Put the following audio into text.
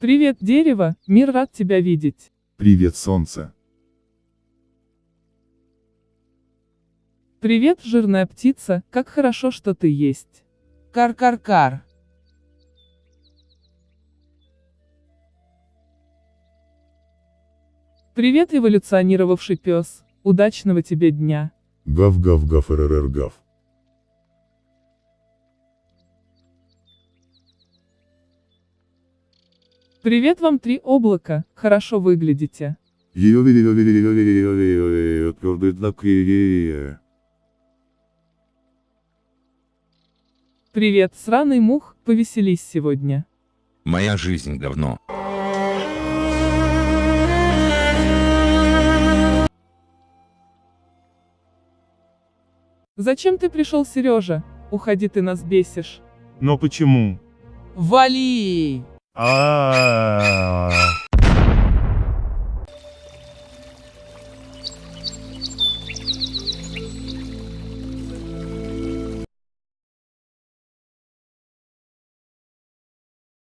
Привет, дерево, мир рад тебя видеть. Привет, солнце. Привет, жирная птица, как хорошо, что ты есть. Кар-кар-кар. Привет, эволюционировавший пес, удачного тебе дня. Гав-гав-гав РРР-гав. Привет вам три облака, хорошо выглядите. Привет, сраный мух, повеселись сегодня. Моя жизнь говно. Зачем ты пришел, Сережа? Уходи, ты нас бесишь. Но почему? Вали! А.